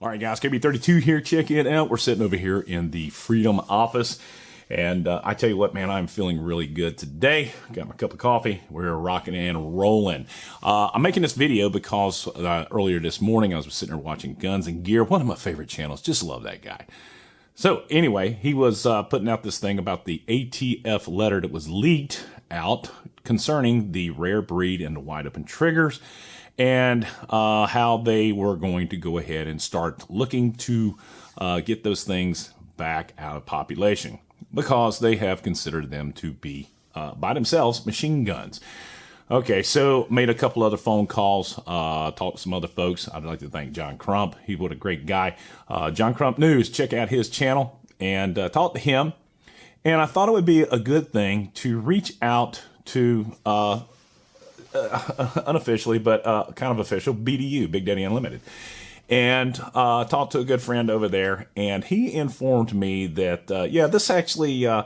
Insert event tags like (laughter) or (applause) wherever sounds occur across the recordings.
All right, guys, KB32 here. Check it out. We're sitting over here in the Freedom office. And uh, I tell you what, man, I'm feeling really good today. Got my cup of coffee. We're rocking and rolling. Uh, I'm making this video because uh, earlier this morning I was sitting there watching Guns and Gear, one of my favorite channels. Just love that guy. So anyway, he was uh, putting out this thing about the ATF letter that was leaked out concerning the rare breed and the wide open triggers and uh, how they were going to go ahead and start looking to uh, get those things back out of population because they have considered them to be uh, by themselves machine guns. Okay, so made a couple other phone calls, uh, talked to some other folks. I'd like to thank John Crump. He was a great guy. Uh, John Crump News, check out his channel and uh, talk to him. And I thought it would be a good thing to reach out to uh, (laughs) unofficially, but uh, kind of official, BDU, Big Daddy Unlimited. And uh, talked to a good friend over there, and he informed me that uh, yeah, this actually uh,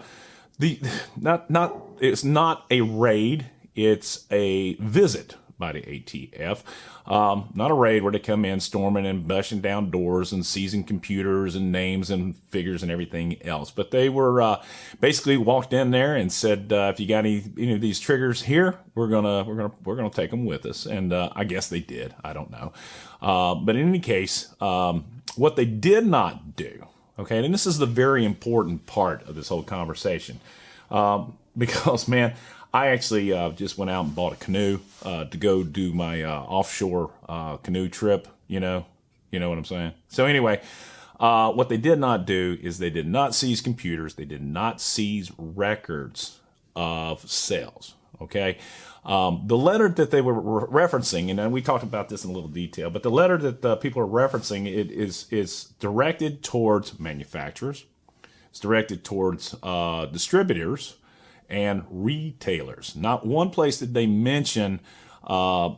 the (sighs) not not it's not a raid, it's a visit by the ATF. Um, not a raid where they come in storming and bashing down doors and seizing computers and names and figures and everything else. But they were uh, basically walked in there and said, uh, "If you got any any of these triggers here, we're gonna we're gonna we're gonna take them with us." And uh, I guess they did. I don't know. Uh, but in any case, um, what they did not do, okay, and this is the very important part of this whole conversation, um, (laughs) because man. I actually uh, just went out and bought a canoe uh, to go do my uh, offshore uh, canoe trip. You know, you know what I'm saying. So anyway, uh, what they did not do is they did not seize computers. They did not seize records of sales. Okay. Um, the letter that they were re referencing, and we talked about this in a little detail, but the letter that uh, people are referencing it is is directed towards manufacturers. It's directed towards distributors and retailers. Not one place did they mention uh,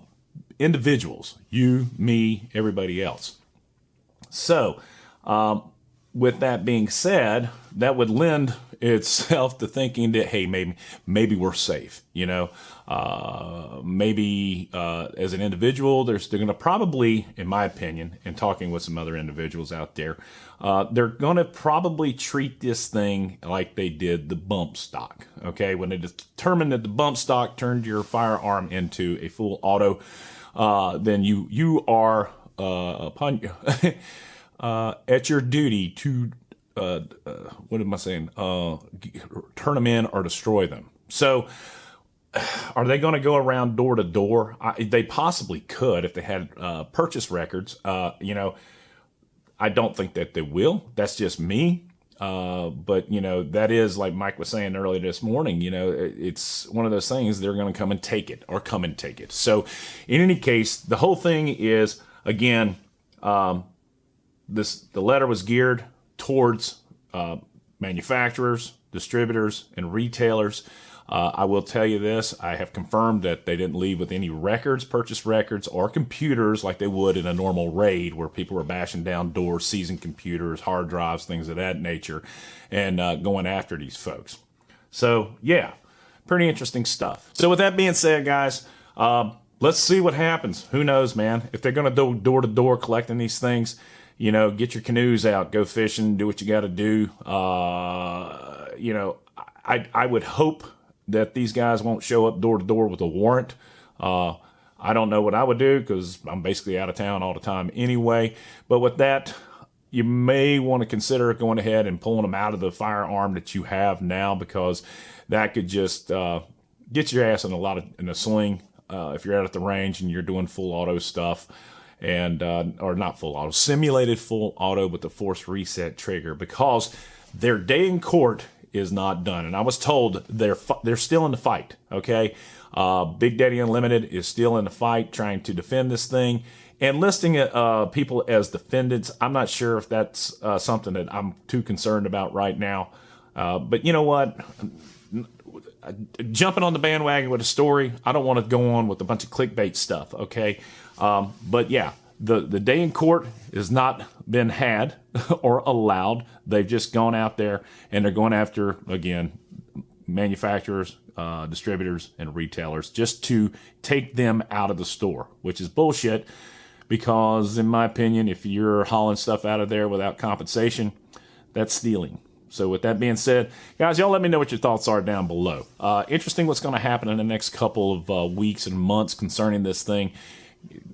individuals, you, me, everybody else. So, um, with that being said, that would lend itself to thinking that hey, maybe maybe we're safe. You know, uh, maybe uh, as an individual, they're, they're going to probably, in my opinion, and talking with some other individuals out there, uh, they're going to probably treat this thing like they did the bump stock. Okay, when they determined that the bump stock turned your firearm into a full auto, uh, then you you are uh, upon (laughs) uh, at your duty to uh, uh, what am I saying? Uh, turn them in or destroy them. So, (sighs) are they going to go around door to door? They possibly could if they had uh, purchase records. Uh, you know, I don't think that they will. That's just me. Uh, but you know, that is like Mike was saying earlier this morning. You know, it's one of those things they're going to come and take it or come and take it. So, in any case, the whole thing is again. Um, this the letter was geared towards uh, manufacturers, distributors, and retailers. Uh, I will tell you this, I have confirmed that they didn't leave with any records, purchase records, or computers like they would in a normal raid where people were bashing down doors, seizing computers, hard drives, things of that nature, and uh, going after these folks. So, yeah, pretty interesting stuff. So, with that being said, guys, uh, let's see what happens. Who knows, man? If they're going to go door to door collecting these things, you know, get your canoes out, go fishing, do what you got to do. Uh, you know, I I would hope that these guys won't show up door to door with a warrant. Uh, I don't know what I would do because I'm basically out of town all the time anyway. But with that, you may want to consider going ahead and pulling them out of the firearm that you have now because that could just uh, get your ass in a lot of in a sling uh, if you're out at the range and you're doing full auto stuff and uh, or not full auto, simulated full auto with the force reset trigger because their day in court is not done. And I was told they're they're still in the fight. Okay, uh, Big Daddy Unlimited is still in the fight, trying to defend this thing. And listing uh, people as defendants, I'm not sure if that's uh, something that I'm too concerned about right now. Uh, but you know what? Jumping on the bandwagon with a story, I don't want to go on with a bunch of clickbait stuff. Okay, um, but yeah, the, the day in court has not been had (laughs) or allowed. They've just gone out there and they're going after, again, manufacturers, uh, distributors, and retailers just to take them out of the store, which is bullshit because, in my opinion, if you're hauling stuff out of there without compensation, that's stealing. So, with that being said, guys, y'all let me know what your thoughts are down below. Uh, interesting what's going to happen in the next couple of uh, weeks and months concerning this thing.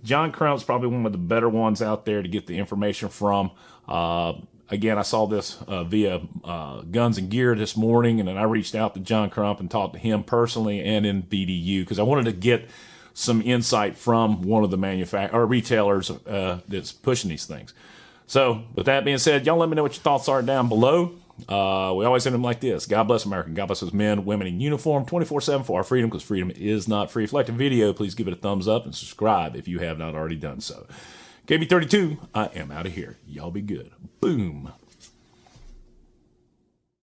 John Crump's probably one of the better ones out there to get the information from. Uh, again, I saw this uh, via uh, Guns and Gear this morning, and then I reached out to John Crump and talked to him personally and in BDU because I wanted to get some insight from one of the manufact or retailers uh, that's pushing these things. So, with that being said, y'all let me know what your thoughts are down below. Uh, we always end them like this God bless America. God bless those men, women in uniform 24 7 for our freedom because freedom is not free. If you like the video, please give it a thumbs up and subscribe if you have not already done so. KB32, I am out of here. Y'all be good. Boom.